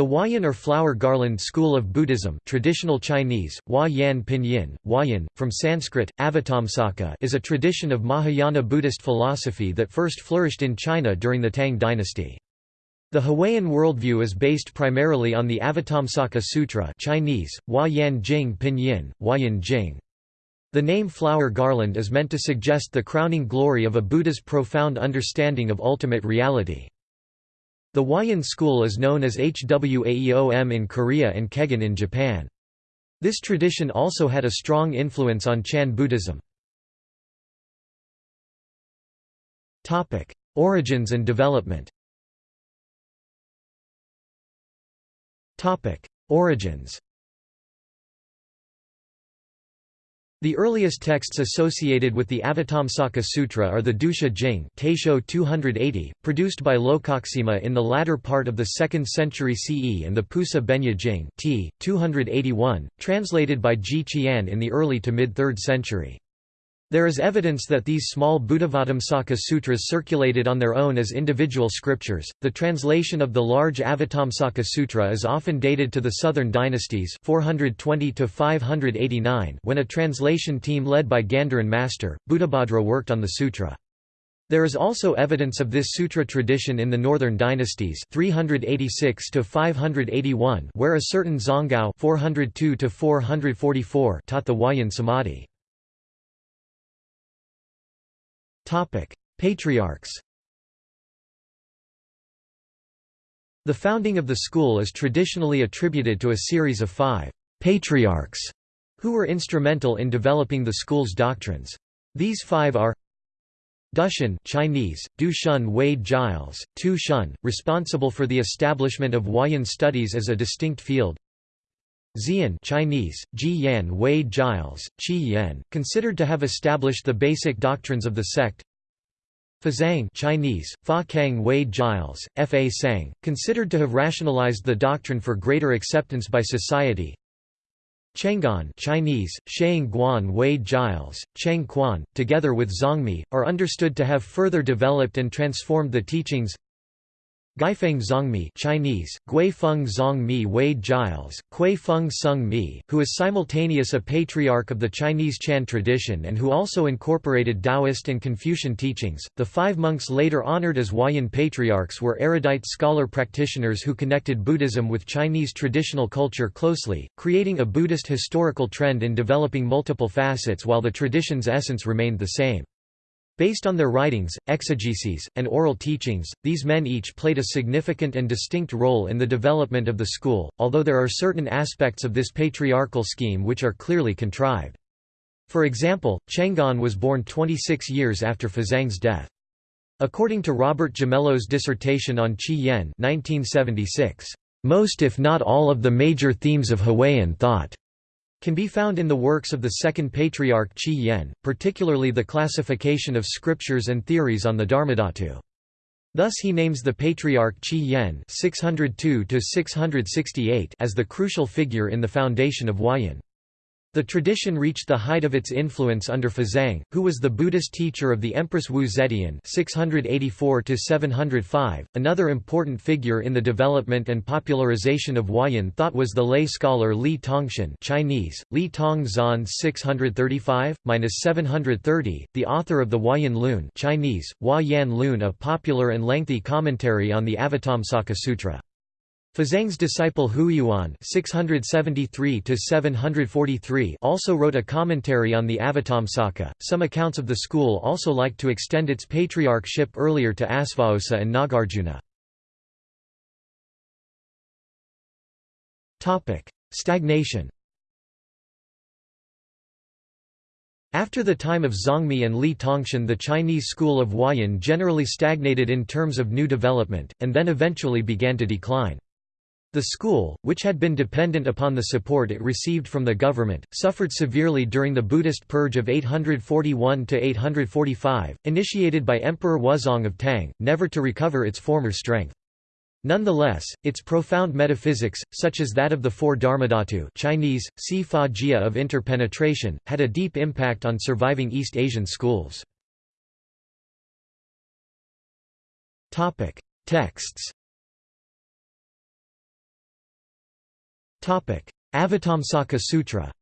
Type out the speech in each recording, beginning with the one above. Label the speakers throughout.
Speaker 1: The Huayan or flower garland school of Buddhism traditional Chinese, Hua Yan Pinyin, Huayan, from Sanskrit, Avatamsaka is a tradition of Mahayana Buddhist philosophy that first flourished in China during the Tang dynasty. The Huayan worldview is based primarily on the Avatamsaka Sutra Chinese, Hua Yan Jing Pinyin, Huayan Jing. The name flower garland is meant to suggest the crowning glory of a Buddha's profound understanding of ultimate reality. The Huayan school is known as Hwaeom in Korea and Kegon in Japan. This tradition also had a strong influence on Chan Buddhism. Origins and development Origins The earliest texts associated with the Avatamsaka Sutra are the Dusha Jing Taisho 280, produced by Lokaksema in the latter part of the 2nd century CE and the Pusa Benya Jing t. 281, translated by Ji Qian in the early to mid-3rd century. There is evidence that these small Buddhavatamsaka sutras circulated on their own as individual scriptures. The translation of the large Avatamsaka Sutra is often dated to the southern dynasties 420 to 589 when a translation team led by Gandharan master, Buddhabhadra worked on the sutra. There is also evidence of this sutra tradition in the northern dynasties 386 to 581 where a certain Zongao 402 to 444 taught the Huayan Samadhi. Patriarchs The founding of the school is traditionally attributed to a series of five «patriarchs» who were instrumental in developing the school's doctrines. These five are Dushun Chinese, Du Shun Wade Giles, Tu Shun, responsible for the establishment of Huayan studies as a distinct field Xian Chinese, Ji Wei Giles, Qi Yan, considered to have established the basic doctrines of the sect Fazang Chinese, Fa Kang Wei Giles, F. A. Sang, considered to have rationalized the doctrine for greater acceptance by society Chengguan Chinese, Shang Guan Wei Giles, Cheng Quan, together with Zongmi, are understood to have further developed and transformed the teachings Guifeng Zongmi Chinese, Guifeng Zongmi Wade Giles, Feng Sung Mi, who is simultaneous a patriarch of the Chinese Chan tradition and who also incorporated Taoist and Confucian teachings. The five monks later honored as Huayan patriarchs were erudite scholar practitioners who connected Buddhism with Chinese traditional culture closely, creating a Buddhist historical trend in developing multiple facets while the tradition's essence remained the same. Based on their writings, exegeses, and oral teachings, these men each played a significant and distinct role in the development of the school, although there are certain aspects of this patriarchal scheme which are clearly contrived. For example, Chengguan was born 26 years after Fazang's death. According to Robert Gimello's dissertation on Qi Yen 1976, "...most if not all of the major themes of Huayan thought can be found in the works of the second patriarch Qi Yen, particularly the classification of scriptures and theories on the Dharmadhatu. Thus he names the patriarch Qi Yen 602 as the crucial figure in the foundation of Huayan. The tradition reached the height of its influence under Fazang, who was the Buddhist teacher of the Empress Wu Zetian (684–705). Another important figure in the development and popularization of Huayan thought was the lay scholar Li Tongxuan (Chinese: Li Tong Zan 635–730), the author of the Huayan Lun (Chinese: Hua Lun), a popular and lengthy commentary on the Avatamsaka Sutra. Fazang's disciple Huiyuan (673–743) also wrote a commentary on the Avatamsaka. Some accounts of the school also like to extend its patriarchship earlier to Asvaghosa and Nagarjuna. Topic: Stagnation. After the time of Zongmi and Li Tongxuan the Chinese school of Huayan generally stagnated in terms of new development, and then eventually began to decline. The school, which had been dependent upon the support it received from the government, suffered severely during the Buddhist purge of 841–845, initiated by Emperor Wuzong of Tang, never to recover its former strength. Nonetheless, its profound metaphysics, such as that of the four Dharmadhatu Chinese, Si Fa Jia of interpenetration, had a deep impact on surviving East Asian schools. Texts Avatamsaka Sutra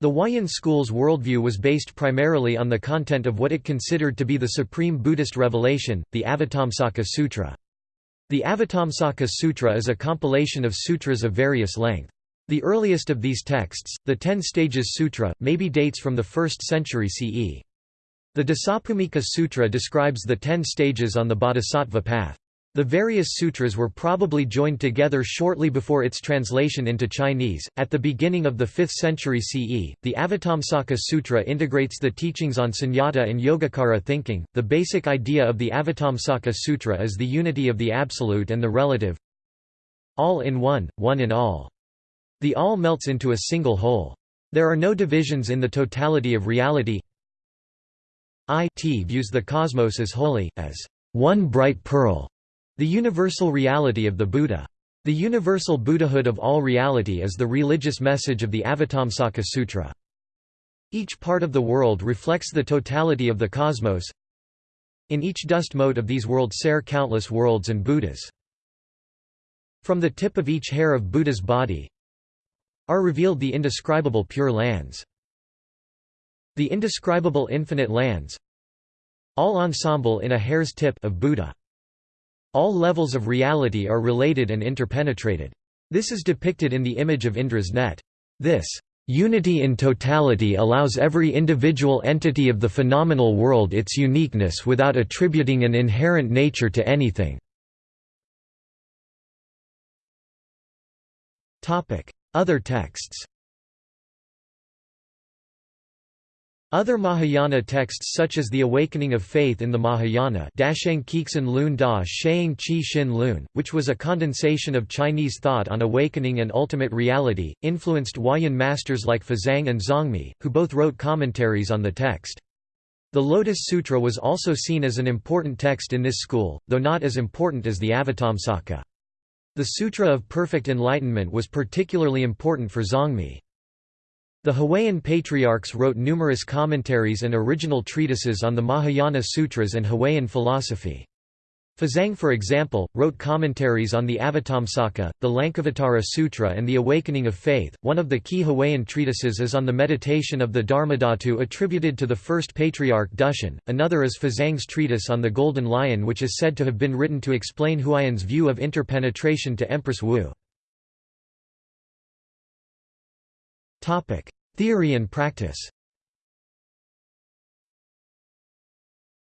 Speaker 1: The Huayan school's worldview was based primarily on the content of what it considered to be the supreme Buddhist revelation, the Avatamsaka Sutra. The Avatamsaka Sutra is a compilation of sutras of various length. The earliest of these texts, the Ten Stages Sutra, maybe dates from the 1st century CE. The Dasabhumika Sutra describes the ten stages on the bodhisattva path. The various sutras were probably joined together shortly before its translation into Chinese. At the beginning of the 5th century CE, the Avatamsaka Sutra integrates the teachings on sunyata and yogacara thinking. The basic idea of the Avatamsaka Sutra is the unity of the absolute and the relative. All in one, one in all. The all melts into a single whole. There are no divisions in the totality of reality. It views the cosmos as holy, as one bright pearl the universal reality of the Buddha. The universal Buddhahood of all reality is the religious message of the Avatamsaka Sutra. Each part of the world reflects the totality of the cosmos. In each dust mote of these worlds sare countless worlds and Buddhas. From the tip of each hair of Buddha's body are revealed the indescribable pure lands. The indescribable infinite lands all ensemble in a hair's tip of Buddha. All levels of reality are related and interpenetrated. This is depicted in the image of Indra's net. This unity in totality allows every individual entity of the phenomenal world its uniqueness without attributing an inherent nature to anything. Other texts Other Mahayana texts such as The Awakening of Faith in the Mahayana Dasheng Kixin Lun Da Sheng Qi Xin Lun, which was a condensation of Chinese thought on awakening and ultimate reality, influenced Huayan masters like Fazang and Zongmi, who both wrote commentaries on the text. The Lotus Sutra was also seen as an important text in this school, though not as important as the Avatamsaka. The Sutra of Perfect Enlightenment was particularly important for Zongmi. The Huayan patriarchs wrote numerous commentaries and original treatises on the Mahayana Sutras and Huayan philosophy. Fazang for example, wrote commentaries on the Avatamsaka, the Lankavatara Sutra and the Awakening of Faith. One of the key Huayan treatises is on the meditation of the Dharmadhatu attributed to the first patriarch Dushun, another is Fazang's treatise on the Golden Lion which is said to have been written to explain Huayan's view of interpenetration to Empress Wu. Theory and practice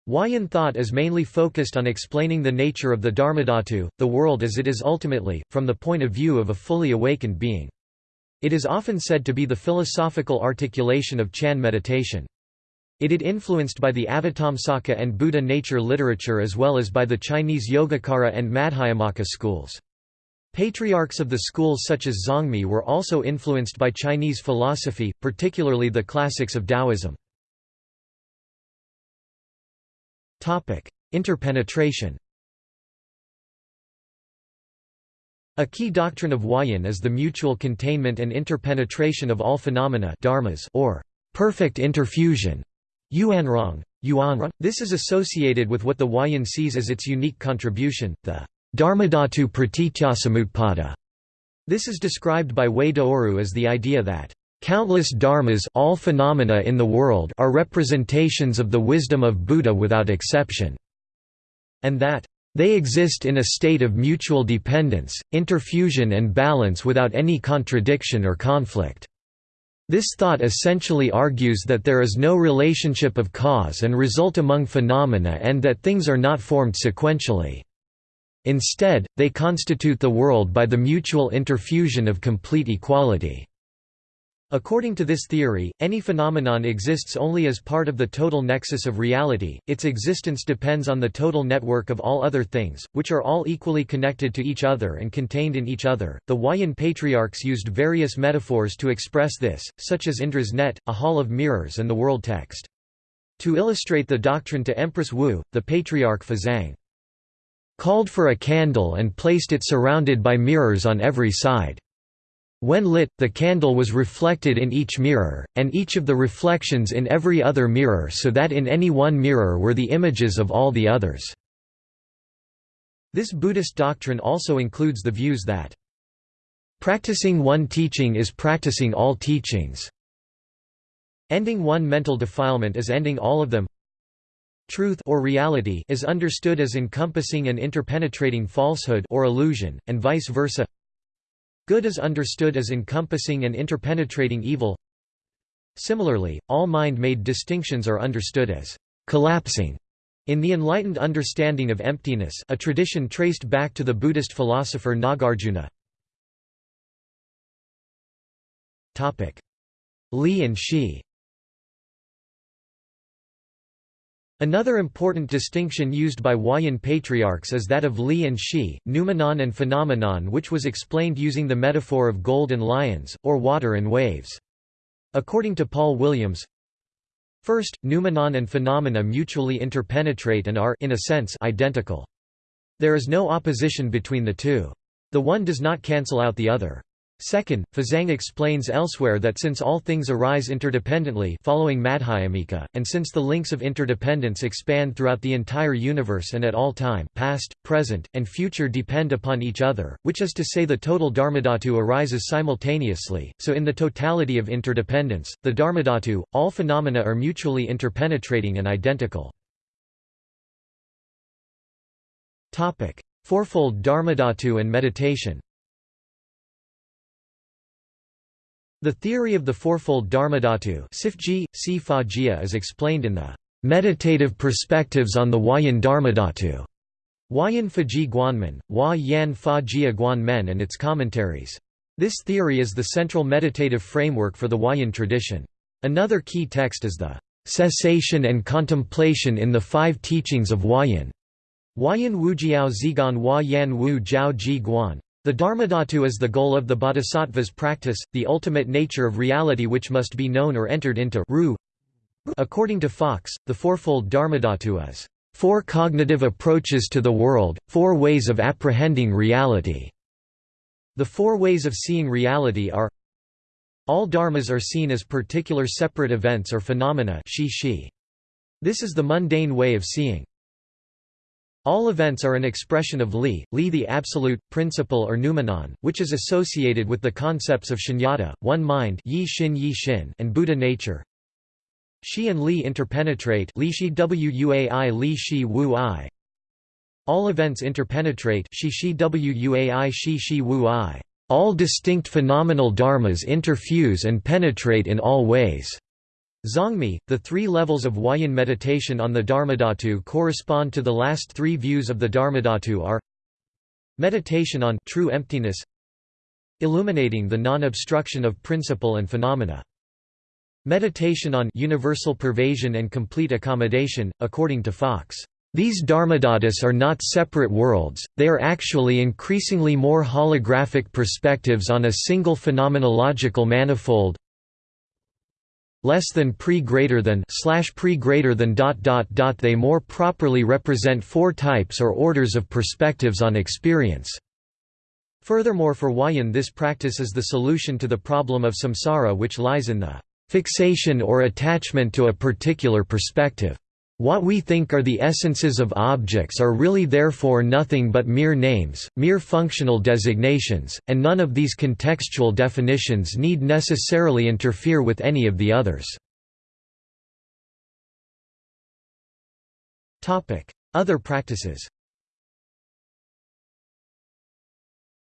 Speaker 1: Huayan thought is mainly focused on explaining the nature of the Dharmadhatu, the world as it is ultimately, from the point of view of a fully awakened being. It is often said to be the philosophical articulation of Chan meditation. It is influenced by the Avatamsaka and Buddha nature literature as well as by the Chinese Yogacara and Madhyamaka schools. Patriarchs of the schools such as Zongmi were also influenced by Chinese philosophy, particularly the classics of Taoism. Interpenetration A key doctrine of Huayan is the mutual containment and interpenetration of all phenomena dharmas or perfect interfusion. Yuanrong. Yuanrong. This is associated with what the Huayan sees as its unique contribution, the Dharmadhatu pratityasamutpada. This is described by Wei Daoru as the idea that countless dharmas all phenomena in the world are representations of the wisdom of Buddha without exception, and that they exist in a state of mutual dependence, interfusion and balance without any contradiction or conflict. This thought essentially argues that there is no relationship of cause and result among phenomena and that things are not formed sequentially. Instead, they constitute the world by the mutual interfusion of complete equality. According to this theory, any phenomenon exists only as part of the total nexus of reality, its existence depends on the total network of all other things, which are all equally connected to each other and contained in each other. The Huayan patriarchs used various metaphors to express this, such as Indra's net, a hall of mirrors and the world text. To illustrate the doctrine to Empress Wu, the patriarch Fazang called for a candle and placed it surrounded by mirrors on every side. When lit, the candle was reflected in each mirror, and each of the reflections in every other mirror so that in any one mirror were the images of all the others. This Buddhist doctrine also includes the views that practicing one teaching is practicing all teachings. Ending one mental defilement is ending all of them. Truth or reality is understood as encompassing and interpenetrating falsehood or illusion, and vice versa. Good is understood as encompassing and interpenetrating evil. Similarly, all mind-made distinctions are understood as collapsing in the enlightened understanding of emptiness a tradition traced back to the Buddhist philosopher Nagarjuna. Topic: Li and Shi Another important distinction used by Huayan patriarchs is that of Li and Shi, noumenon and phenomenon which was explained using the metaphor of gold and lions, or water and waves. According to Paul Williams, First, noumenon and phenomena mutually interpenetrate and are in a sense identical. There is no opposition between the two. The one does not cancel out the other. Second, Fazang explains elsewhere that since all things arise interdependently following Madhyamika, and since the links of interdependence expand throughout the entire universe and at all time past, present, and future depend upon each other, which is to say the total Dharmadhatu arises simultaneously, so in the totality of interdependence, the Dharmadhatu, all phenomena are mutually interpenetrating and identical. Fourfold Dharmadhatu and meditation The theory of the fourfold Dharmadhatu is explained in the Meditative Perspectives on the Huayan Dharmadhatu, Huayan Faji Guanmen, Hua Yan Fa Jia Guanmen and its commentaries. This theory is the central meditative framework for the Huayan tradition. Another key text is the Cessation and Contemplation in the Five Teachings of Huayan. Huayan Wujiao Zigan Hua Yan Wu Jiao Ji Guan. The Dharmadhatu is the goal of the bodhisattva's practice, the ultimate nature of reality which must be known or entered into According to Fox, the fourfold Dharmadhatu is four cognitive approaches to the world, four ways of apprehending reality. The four ways of seeing reality are all dharmas are seen as particular separate events or phenomena This is the mundane way of seeing. All events are an expression of Li, Li the absolute, principle or noumenon, which is associated with the concepts of shunyata, one mind yi shin yi shin and Buddha nature. Shi and Li interpenetrate Li shi wuai Li shi wu i. All events interpenetrate shi shi wuai shi shi wu i. All distinct phenomenal dharmas interfuse and penetrate in all ways. Zongmi, the three levels of Huayan meditation on the Dharmadhatu correspond to the last three views of the Dharmadhatu are Meditation on true emptiness Illuminating the non-obstruction of principle and phenomena. Meditation on universal pervasion and complete accommodation, according to Fox. These dharmadhatus are not separate worlds, they are actually increasingly more holographic perspectives on a single phenomenological manifold, less than pre greater than slash pre greater than dot dot dot they more properly represent four types or orders of perspectives on experience. Furthermore for Huayan this practice is the solution to the problem of samsara which lies in the fixation or attachment to a particular perspective. What we think are the essences of objects are really therefore nothing but mere names, mere functional designations, and none of these contextual definitions need necessarily interfere with any of the others. Other practices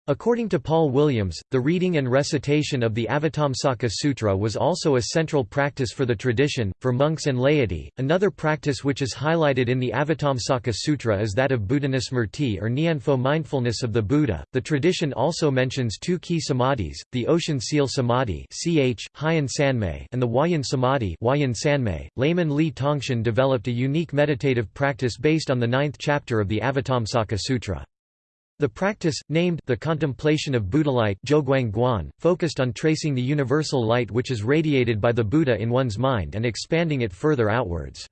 Speaker 1: According to Paul Williams, the reading and recitation of the Avatamsaka Sutra was also a central practice for the tradition, for monks and laity. Another practice which is highlighted in the Avatamsaka Sutra is that of Buddhanusmrti or Nyanpho mindfulness of the Buddha. The tradition also mentions two key samadhis, the Ocean Seal Samadhi (ch. Hien Sanmei) and the Huayan Samadhi (Huayan Sanmei). Layman Li Tongxuan developed a unique meditative practice based on the ninth chapter of the Avatamsaka Sutra. The practice, named the contemplation of Buddhalight Guan, focused on tracing the universal light which is radiated by the Buddha in one's mind and expanding it further outwards.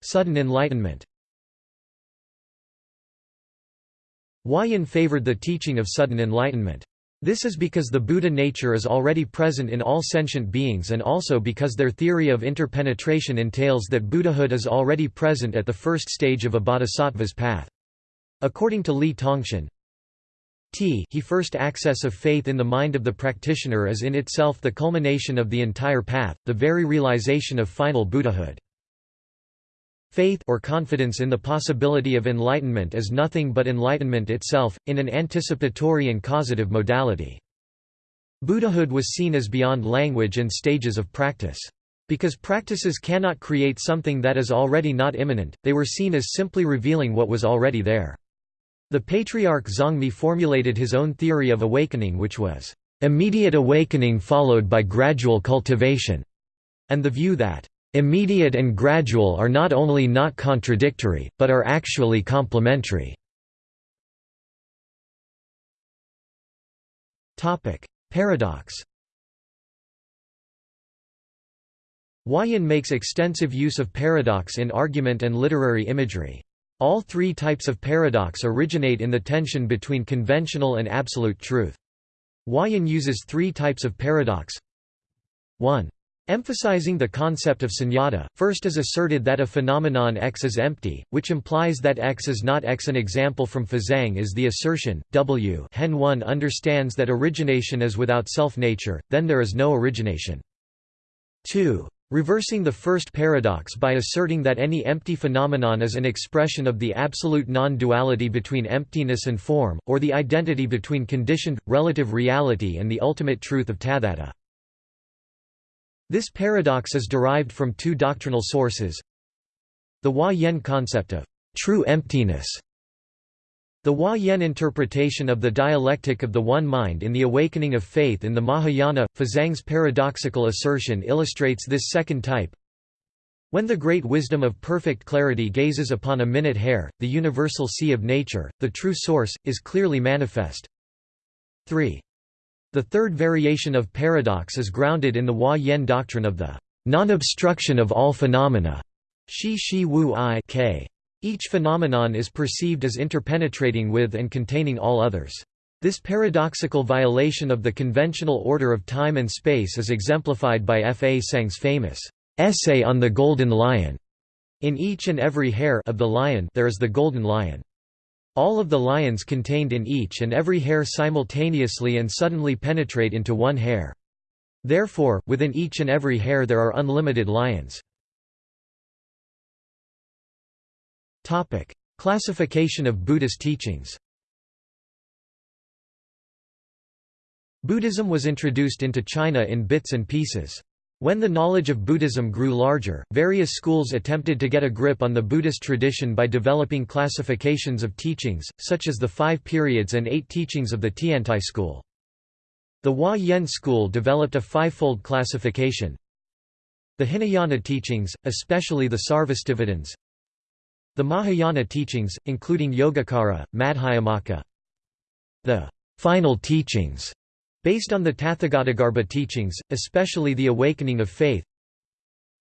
Speaker 1: Sudden enlightenment Huayan favored the teaching of sudden enlightenment. This is because the Buddha nature is already present in all sentient beings and also because their theory of interpenetration entails that Buddhahood is already present at the first stage of a bodhisattva's path. According to Li Tongxuan, T he first access of faith in the mind of the practitioner is in itself the culmination of the entire path, the very realization of final Buddhahood. Faith or confidence in the possibility of enlightenment is nothing but enlightenment itself, in an anticipatory and causative modality. Buddhahood was seen as beyond language and stages of practice. Because practices cannot create something that is already not immanent, they were seen as simply revealing what was already there. The patriarch Zongmi formulated his own theory of awakening which was, "...immediate awakening followed by gradual cultivation", and the view that, Immediate and gradual are not only not contradictory, but are actually complementary. Paradox Huayan makes extensive use of paradox in argument and literary imagery. All three types of paradox originate in the tension between conventional and absolute truth. Huayan uses three types of paradox 1. Emphasizing the concept of sunyata, first is asserted that a phenomenon X is empty, which implies that X is not X. An example from Fazang is the assertion, W hen one understands that origination is without self-nature, then there is no origination. 2. Reversing the first paradox by asserting that any empty phenomenon is an expression of the absolute non-duality between emptiness and form, or the identity between conditioned, relative reality and the ultimate truth of tathata. This paradox is derived from two doctrinal sources the Hua-Yen concept of true emptiness the Hua-Yen interpretation of the dialectic of the One Mind in the awakening of faith in the Mahayana, Fazang's paradoxical assertion illustrates this second type. When the great wisdom of perfect clarity gazes upon a minute hair, the universal sea of nature, the true source, is clearly manifest. 3. The third variation of paradox is grounded in the Hua-Yen doctrine of the non-obstruction of all phenomena. Shi Shi Wu I K. Each phenomenon is perceived as interpenetrating with and containing all others. This paradoxical violation of the conventional order of time and space is exemplified by F. A. Tseng's famous essay on the golden lion. In each and every hair of the lion there is the golden lion. All of the lions contained in each and every hair simultaneously and suddenly penetrate into one hair. Therefore, within each and every hair there are unlimited lions. Classification of Buddhist teachings Buddhism was introduced into China in bits and pieces. When the knowledge of Buddhism grew larger, various schools attempted to get a grip on the Buddhist tradition by developing classifications of teachings, such as the five periods and eight teachings of the Tiantai school. The Hua-Yen school developed a fivefold classification. The Hinayana teachings, especially the Sarvastivadins. The Mahayana teachings, including Yogacara, Madhyamaka. The final teachings Based on the Tathagatagarbha teachings, especially the awakening of faith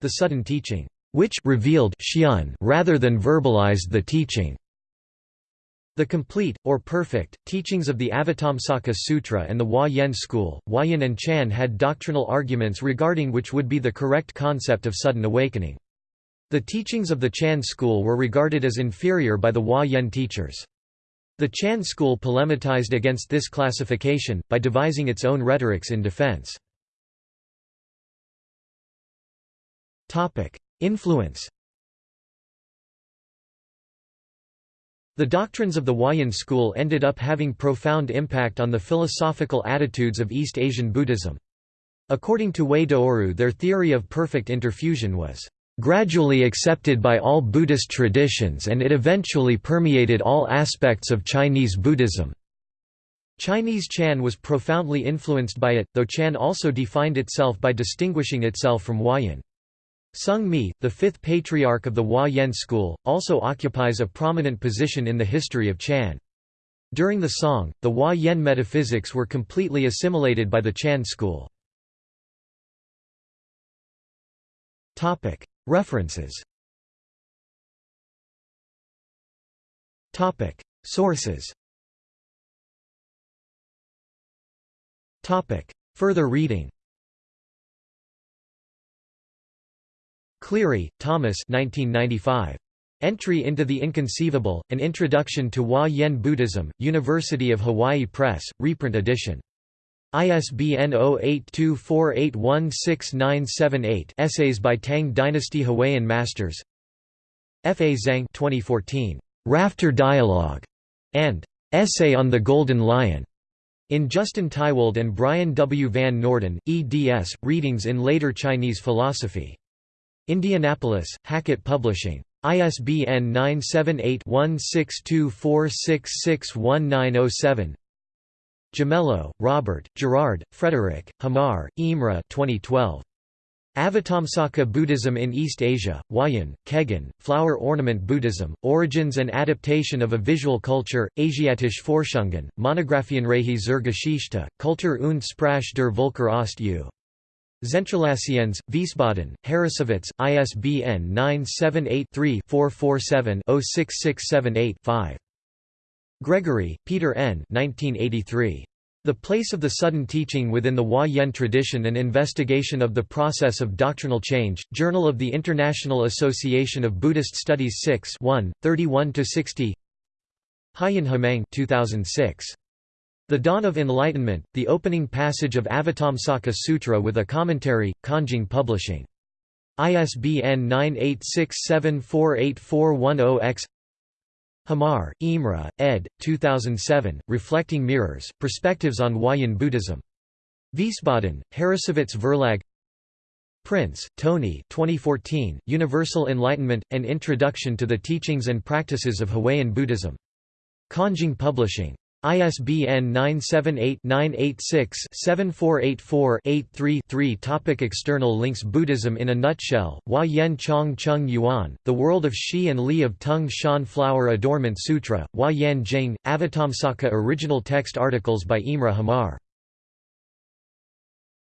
Speaker 1: the sudden teaching, which revealed rather than verbalized the teaching. The complete, or perfect, teachings of the Avatamsaka Sutra and the Hua-Yen school, Huayan and Chan had doctrinal arguments regarding which would be the correct concept of sudden awakening. The teachings of the Chan school were regarded as inferior by the Hua-Yen teachers. The Chan school polemitized against this classification, by devising its own rhetorics in defense. Influence The doctrines of the Huayan school ended up having profound impact on the philosophical attitudes of East Asian Buddhism. According to Wei Daoru their theory of perfect interfusion was gradually accepted by all Buddhist traditions and it eventually permeated all aspects of Chinese Buddhism. Chinese Chan was profoundly influenced by it, though Chan also defined itself by distinguishing itself from Huayan. Sung Mi, the fifth patriarch of the Hua-Yen school, also occupies a prominent position in the history of Chan. During the Song, the Hua-Yen metaphysics were completely assimilated by the Chan school. References. Topic. Sources. Topic. Further reading. Cleary, Thomas. 1995. Entry into the Inconceivable, An Introduction to Hua Yen Buddhism, University of Hawaii Press, reprint edition. ISBN 0824816978 Essays by Tang Dynasty Huayan Masters F. A. Zhang 2014. Rafter Dialogue, and Essay on the Golden Lion. In Justin Tiwald and Brian W. Van Norden, eds. Readings in Later Chinese Philosophy. Indianapolis, Hackett Publishing. ISBN 978-1624661907 Gimello, Robert, Girard, Frederick, Hamar, Imre 2012. Avatamsaka Buddhism in East Asia, Huayan, Kegon, Flower Ornament Buddhism, Origins and Adaptation of a Visual Culture, Asiatische Forschungen, Monographienreihe zur Geschichte, Kultur und Sprache der Völker Ost U. Zentralations, Wiesbaden, Harrassowitz, ISBN 978-3-447-06678-5. Gregory, Peter N. 1983. The Place of the Sudden Teaching Within the Hua Yen Tradition An Investigation of the Process of Doctrinal Change, Journal of the International Association of Buddhist Studies 6 31–60 Haiyan Hemang 2006. The Dawn of Enlightenment, the opening passage of Avatamsaka Sutra with a commentary, Kanjing Publishing. ISBN 986748410-X Hamar, Imre, ed. 2007, Reflecting Mirrors, Perspectives on Huayan Buddhism. Wiesbaden, Harrassowitz Verlag Prince, Tony 2014, Universal Enlightenment – An Introduction to the Teachings and Practices of Huayan Buddhism. Kanjing Publishing. ISBN 978-986-7484-83-3 Topic External links Buddhism in a nutshell, Hua Yen Chong Chung Yuan, The World of Shi and Li of Tung Shan Flower Adornment Sutra, Hua Yan Jing, Avatamsaka Original text articles by Imre Hamar